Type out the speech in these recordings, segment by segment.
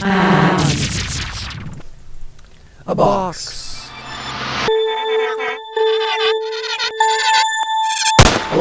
A box.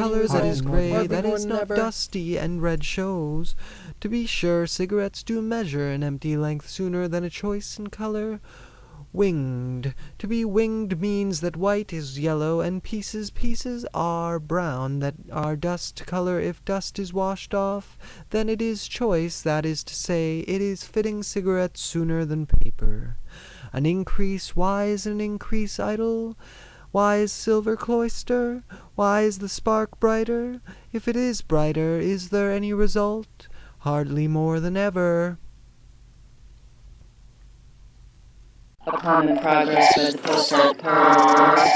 colors that is gray, that is not dusty, and red shows. To be sure, cigarettes do measure an empty length sooner than a choice in color. Winged. To be winged means that white is yellow, and pieces pieces are brown, that are dust color if dust is washed off, then it is choice, that is to say, it is fitting cigarettes sooner than paper. An increase, why is an increase idle? Why is silver cloister? Why is the spark brighter? If it is brighter, is there any result? Hardly more than ever. upon the progress of the pulsar pearls.